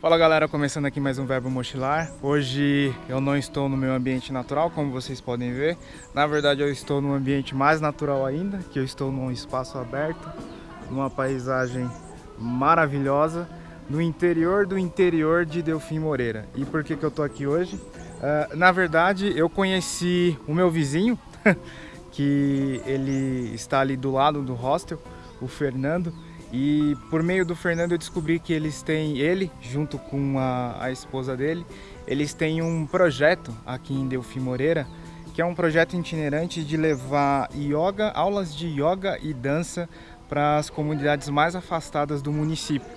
Fala galera, começando aqui mais um Verbo Mochilar. Hoje eu não estou no meu ambiente natural, como vocês podem ver. Na verdade eu estou num ambiente mais natural ainda, que eu estou num espaço aberto, numa paisagem maravilhosa, no interior do interior de Delfim Moreira. E por que, que eu estou aqui hoje? Uh, na verdade eu conheci o meu vizinho, que ele está ali do lado do hostel, o Fernando, e por meio do Fernando eu descobri que eles têm, ele junto com a, a esposa dele, eles têm um projeto aqui em Delfim Moreira, que é um projeto itinerante de levar yoga, aulas de yoga e dança para as comunidades mais afastadas do município.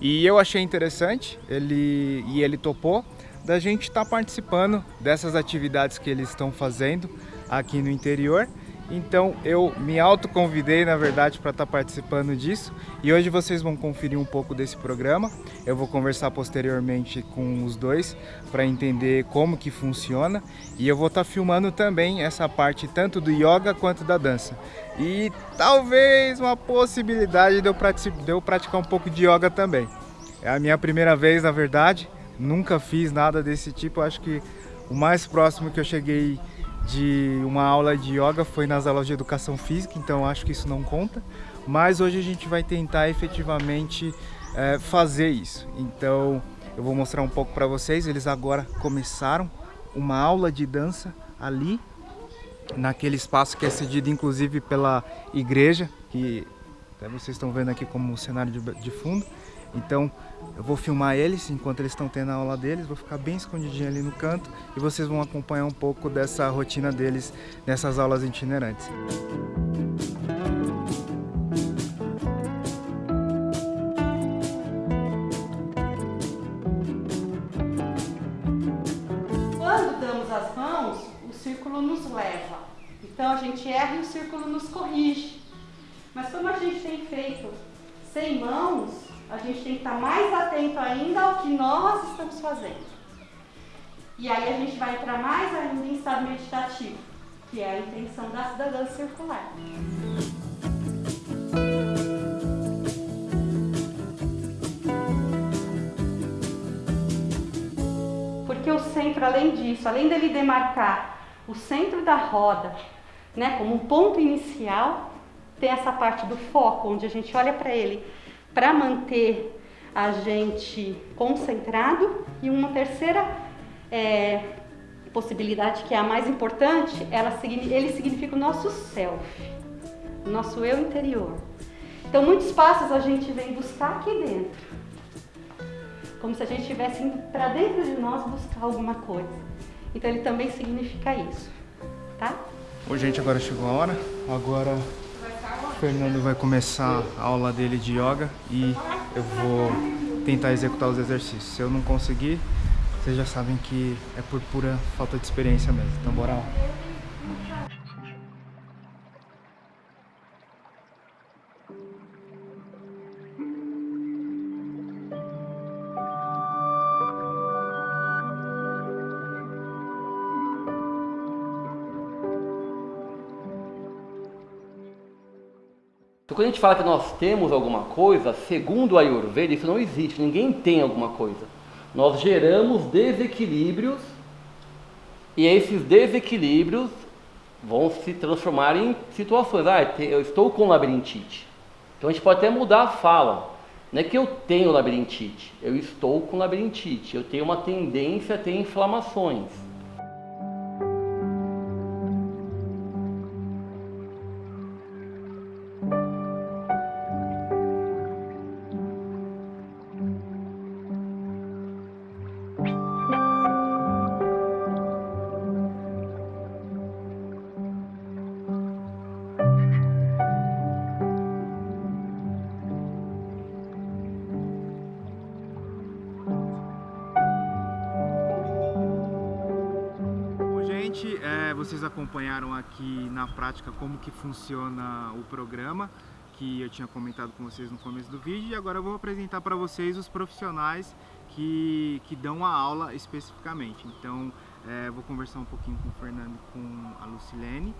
E eu achei interessante, ele, e ele topou, da gente estar tá participando dessas atividades que eles estão fazendo aqui no interior então eu me autoconvidei, na verdade, para estar tá participando disso. E hoje vocês vão conferir um pouco desse programa. Eu vou conversar posteriormente com os dois para entender como que funciona. E eu vou estar tá filmando também essa parte tanto do yoga quanto da dança. E talvez uma possibilidade de eu, de eu praticar um pouco de yoga também. É a minha primeira vez, na verdade. Nunca fiz nada desse tipo. Acho que o mais próximo que eu cheguei de uma aula de yoga foi nas aulas de educação física, então acho que isso não conta. Mas hoje a gente vai tentar efetivamente é, fazer isso. Então eu vou mostrar um pouco para vocês. Eles agora começaram uma aula de dança ali, naquele espaço que é cedido inclusive pela igreja, que vocês estão vendo aqui como cenário de, de fundo. Então eu vou filmar eles enquanto eles estão tendo a aula deles, vou ficar bem escondidinho ali no canto e vocês vão acompanhar um pouco dessa rotina deles nessas aulas itinerantes. Quando damos as mãos, o círculo nos leva. Então a gente erra e o círculo nos corrige. Mas como a gente tem feito sem mãos, a gente tem que estar mais atento ainda ao que nós estamos fazendo. E aí a gente vai entrar mais ainda em estado meditativo, que é a intenção da, da dança circular. Porque o centro, além disso, além dele demarcar o centro da roda, né, como um ponto inicial, tem essa parte do foco, onde a gente olha para ele para manter a gente concentrado e uma terceira é, possibilidade que é a mais importante, ela, ele significa o nosso self, o nosso eu interior. Então muitos passos a gente vem buscar aqui dentro, como se a gente estivesse para dentro de nós buscar alguma coisa. Então ele também significa isso, tá? Oi gente, agora chegou a hora, agora Fernando vai começar a aula dele de yoga e eu vou tentar executar os exercícios. Se eu não conseguir, vocês já sabem que é por pura falta de experiência mesmo. Então bora lá. Quando a gente fala que nós temos alguma coisa, segundo a Ayurveda, isso não existe, ninguém tem alguma coisa. Nós geramos desequilíbrios e esses desequilíbrios vão se transformar em situações. Ah, eu estou com labirintite. Então a gente pode até mudar a fala. Não é que eu tenho labirintite, eu estou com labirintite. Eu tenho uma tendência a ter inflamações. Vocês acompanharam aqui na prática como que funciona o programa que eu tinha comentado com vocês no começo do vídeo e agora eu vou apresentar para vocês os profissionais que, que dão a aula especificamente. Então, é, vou conversar um pouquinho com o Fernando e com a Lucilene,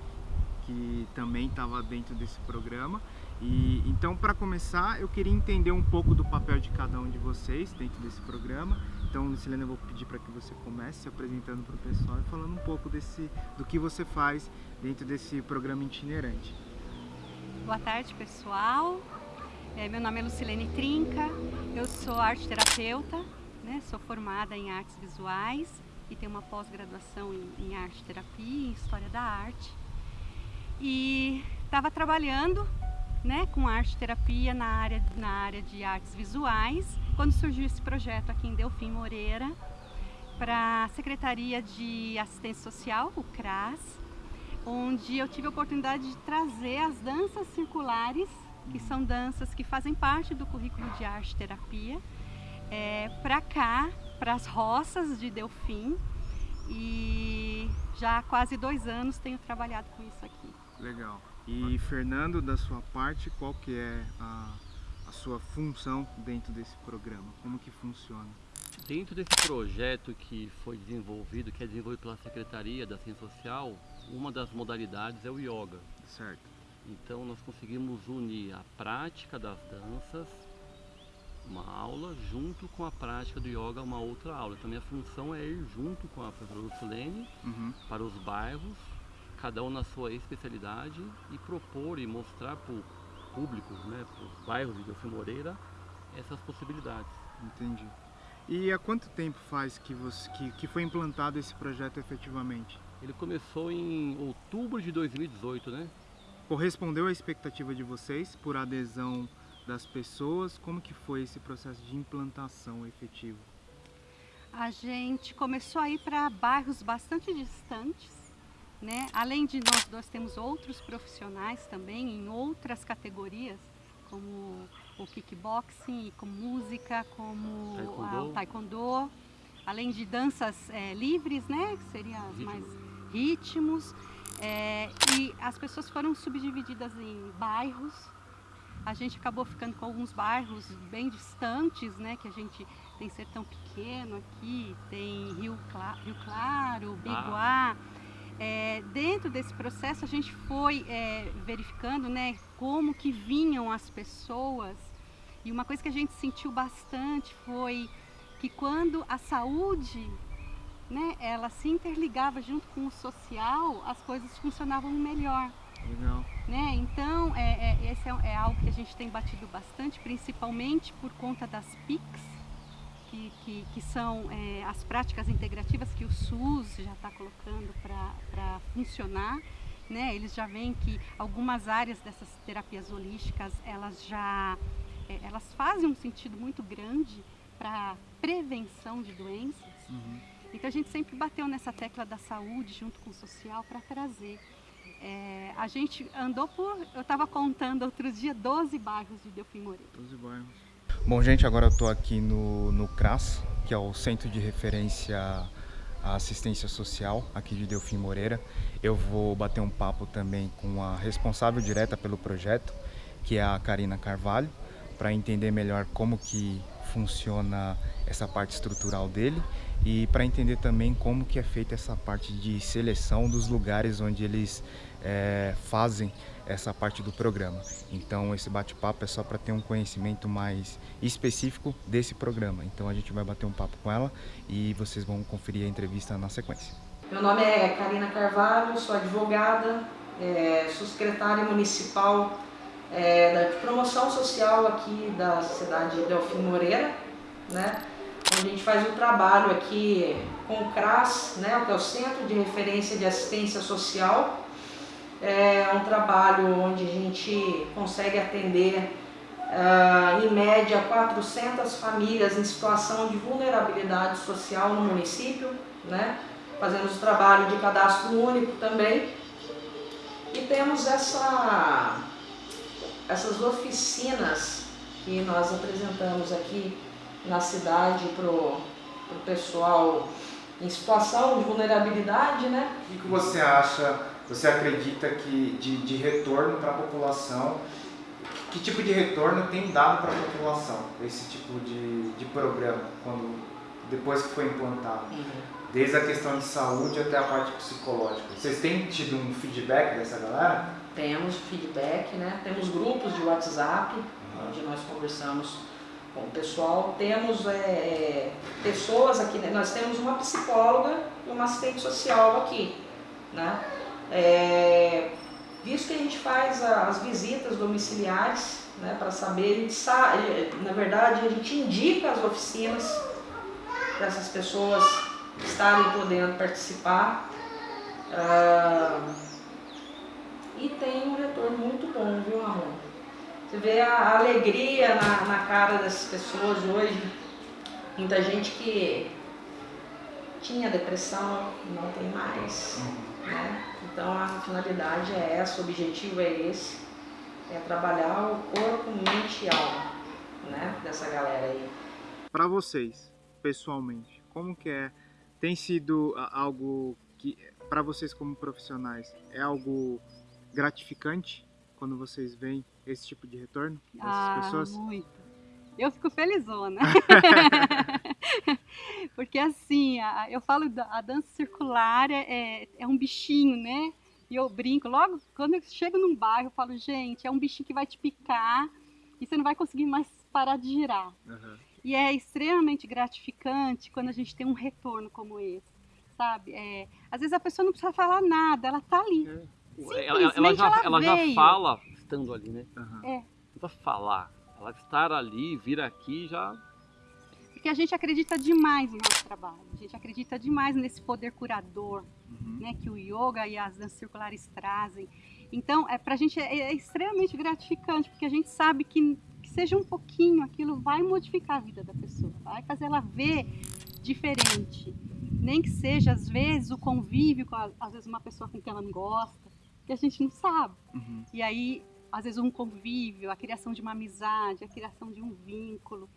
que também estava dentro desse programa. E então, para começar, eu queria entender um pouco do papel de cada um de vocês dentro desse programa. Então, Lucilene, eu vou pedir para que você comece se apresentando para o pessoal e falando um pouco desse, do que você faz dentro desse programa itinerante. Boa tarde, pessoal. É, meu nome é Lucilene Trinca, eu sou arte terapeuta, né? sou formada em artes visuais e tenho uma pós-graduação em, em arte terapia e história da arte. E estava trabalhando né, com arte terapia na área, na área de artes visuais, quando surgiu esse projeto aqui em Delfim Moreira, para a Secretaria de Assistência Social, o CRAS, onde eu tive a oportunidade de trazer as danças circulares, que são danças que fazem parte do currículo de arte terapia, é, para cá, para as roças de Delfim, e já há quase dois anos tenho trabalhado com isso aqui. Legal. E Fernando, da sua parte, qual que é a, a sua função dentro desse programa? Como que funciona? Dentro desse projeto que foi desenvolvido, que é desenvolvido pela Secretaria da Ciência Social, uma das modalidades é o yoga. Certo. Então nós conseguimos unir a prática das danças, uma aula, junto com a prática do yoga, uma outra aula. Então minha função é ir junto com a professora Lucilene Uhum. para os bairros cada um na sua especialidade e propor e mostrar para o público, né, para os bairros de Delfim Moreira, essas possibilidades. Entendi. E há quanto tempo faz que, você, que, que foi implantado esse projeto efetivamente? Ele começou em outubro de 2018, né? Correspondeu à expectativa de vocês por adesão das pessoas? Como que foi esse processo de implantação efetivo? A gente começou a ir para bairros bastante distantes, né? Além de nós dois temos outros profissionais também em outras categorias, como o kickboxing, como música, como Taekwondo. a- o taekwondo, além de danças eh, livres, né? Que seriam as mais Ritmos. eh, e as pessoas foram subdivididas em bairros. A gente acabou ficando com alguns bairros bem distantes, né? Que a gente tem Sertão Pequeno aqui, tem Rio, Cla- Rio Claro, Biguá. É, dentro desse processo a gente foi é, verificando né, como que vinham as pessoas e uma coisa que a gente sentiu bastante foi que quando a saúde né, ela se interligava junto com o social, as coisas funcionavam melhor. Legal. Né? Então, é, é, esse é, é algo que a gente tem batido bastante, principalmente por conta das PICs, que, que, que são é, as práticas integrativas que o SUS já está colocando para funcionar. Né? Eles já veem que algumas áreas dessas terapias holísticas, elas já é, elas fazem um sentido muito grande para prevenção de doenças. Uhum. Então a gente sempre bateu nessa tecla da saúde junto com o social para trazer. É, a gente andou por, eu estava contando outro dia, 12 bairros de Delfim Moreira. 12 bairros. Bom, gente, agora eu estou aqui no, no CRAS, que é o Centro de Referência à Assistência Social aqui de Delfim Moreira. Eu vou bater um papo também com a responsável direta pelo projeto, que é a Karina Carvalho, para entender melhor como que funciona essa parte estrutural dele e para entender também como que é feita essa parte de seleção dos lugares onde eles eh, fazem essa parte do programa. Então esse bate-papo é só para ter um conhecimento mais específico desse programa. Então a gente vai bater um papo com ela e vocês vão conferir a entrevista na sequência. Meu nome é Karina Carvalho, sou advogada, é, sou secretária municipal é, da promoção social aqui da cidade de Delfim Moreira, né? A gente faz o trabalho aqui com o CRAS, né? Que é o Centro de Referência de Assistência Social. É um trabalho onde a gente consegue atender ah, em média 400 famílias em situação de vulnerabilidade social no município, né? Fazemos o trabalho de cadastro único também. E temos essa, essas oficinas que nós apresentamos aqui na cidade para o pessoal em situação de vulnerabilidade, né? O que você acha, você acredita que de, de retorno para a população, que tipo de retorno tem dado para a população esse tipo de, de programa, quando, depois que foi implantado? Desde a questão de saúde até a parte psicológica. Vocês têm tido um feedback dessa galera? temos feedback, né? temos grupos de WhatsApp, onde nós conversamos com o pessoal, temos é, é pessoas aqui, né? nós temos uma psicóloga e uma assistente social aqui. Né? É, visto que a gente faz as visitas domiciliares, né, para saber, na verdade a gente indica as oficinas para essas pessoas estarem podendo participar. Ah, e tem um retorno muito bom, viu, Ramon? Você vê a alegria na, na cara dessas pessoas hoje. Muita gente que tinha depressão, não tem mais. Né? Então a finalidade é essa, o objetivo é esse, é trabalhar o corpo, mente e alma né? dessa galera aí. Para vocês, pessoalmente, como que é? Tem sido algo que, para vocês como profissionais, é algo gratificante quando vocês veem esse tipo de retorno dessas ah, pessoas? muito. Eu fico felizona. Porque assim, a, eu falo, a dança circular é, é, é um bichinho, né? E eu brinco, logo quando eu chego num bairro, eu falo, gente, é um bichinho que vai te picar e você não vai conseguir mais parar de girar. Uhum. E é extremamente gratificante quando a gente tem um retorno como esse, sabe? É, às vezes a pessoa não precisa falar nada, ela tá ali. É. Ela, ela, já, ela, ela já fala estando ali, né? Uhum. É. Não precisa falar. Ela estar ali, vir aqui já porque a gente acredita demais no nosso trabalho, a gente acredita demais nesse poder curador uhum. né, que o yoga e as danças circulares trazem. Então, é, para a gente é, é, extremamente gratificante, porque a gente sabe que, que seja um pouquinho, aquilo vai modificar a vida da pessoa, vai fazer ela ver diferente. Nem que seja, às vezes, o convívio com, a, às vezes, uma pessoa com quem ela não gosta, que a gente não sabe. Uhum. E aí, às vezes, um convívio, a criação de uma amizade, a criação de um vínculo.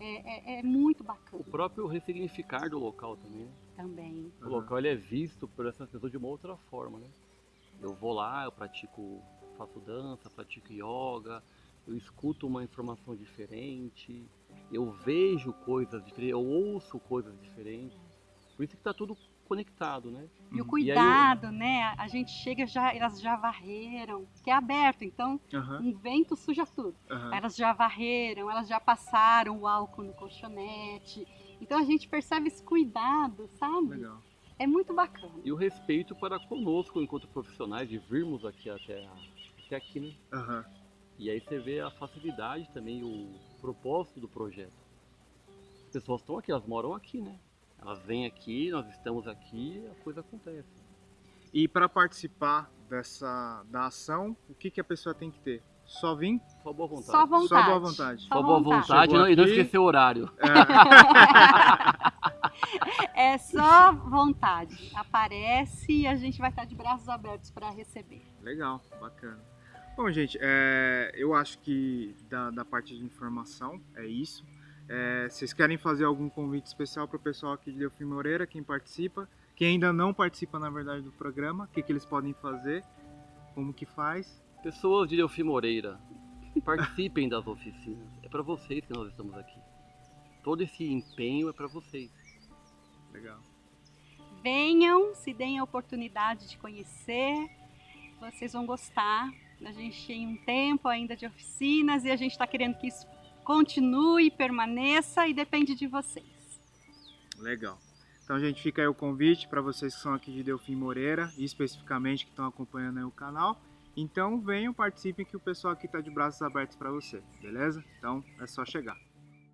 É, é, é, muito bacana. O próprio ressignificar do local também. Né? Também. O local ele é visto por essas pessoas de uma outra forma, né? Eu vou lá, eu pratico, faço dança, pratico yoga, eu escuto uma informação diferente, eu vejo coisas diferentes, eu ouço coisas diferentes. Por isso que está tudo conectado, né? E o cuidado, e né? A gente chega já, elas já varreram, que é aberto, então uhum. um vento suja tudo. Uhum. Elas já varreram, elas já passaram o álcool no colchonete. Então a gente percebe esse cuidado, sabe? Legal. É muito bacana. E o respeito para conosco, enquanto profissionais, de virmos aqui até, até aqui, né? Uhum. E aí você vê a facilidade também, o propósito do projeto. As pessoas estão aqui, elas moram aqui, né? Elas vêm aqui, nós estamos aqui, a coisa acontece. E para participar dessa da ação, o que, que a pessoa tem que ter? Só vir? Só boa vontade. Só, vontade. Só boa vontade. Só, Só boa vontade, e não esquecer o horário. É. é só vontade. Aparece e a gente vai estar de braços abertos para receber. Legal, bacana. Bom, gente, é, eu acho que da, da parte de informação é isso. É, vocês querem fazer algum convite especial para o pessoal aqui de Delfim Moreira, quem participa, quem ainda não participa, na verdade, do programa, o que, que eles podem fazer, como que faz? Pessoas de Delfim Moreira, participem das oficinas. É para vocês que nós estamos aqui. Todo esse empenho é para vocês. Legal. Venham, se deem a oportunidade de conhecer, vocês vão gostar. A gente tem um tempo ainda de oficinas e a gente está querendo que isso continue, permaneça e depende de vocês. Legal. Então, gente, fica aí o convite para vocês que são aqui de Delfim Moreira e especificamente que estão acompanhando o canal. Então, venham, participem que o pessoal aqui está de braços abertos para você, beleza? Então, é só chegar.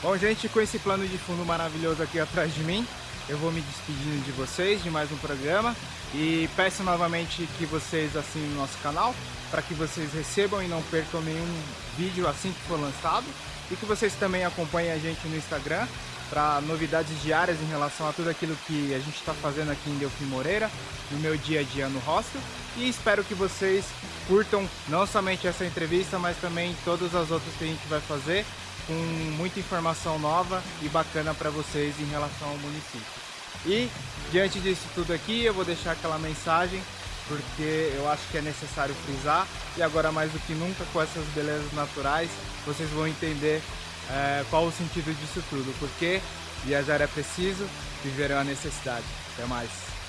Bom, gente, com esse plano de fundo maravilhoso aqui atrás de mim, eu vou me despedindo de vocês de mais um programa e peço novamente que vocês assinem o nosso canal para que vocês recebam e não percam nenhum vídeo assim que for lançado e que vocês também acompanhem a gente no Instagram para novidades diárias em relação a tudo aquilo que a gente está fazendo aqui em Delfim Moreira, no meu dia a dia no hostel. E espero que vocês curtam não somente essa entrevista, mas também todas as outras que a gente vai fazer, com muita informação nova e bacana para vocês em relação ao município. E diante disso tudo aqui, eu vou deixar aquela mensagem porque eu acho que é necessário frisar e agora mais do que nunca com essas belezas naturais vocês vão entender é, qual o sentido disso tudo, porque viajar é preciso, viver é uma necessidade. Até mais!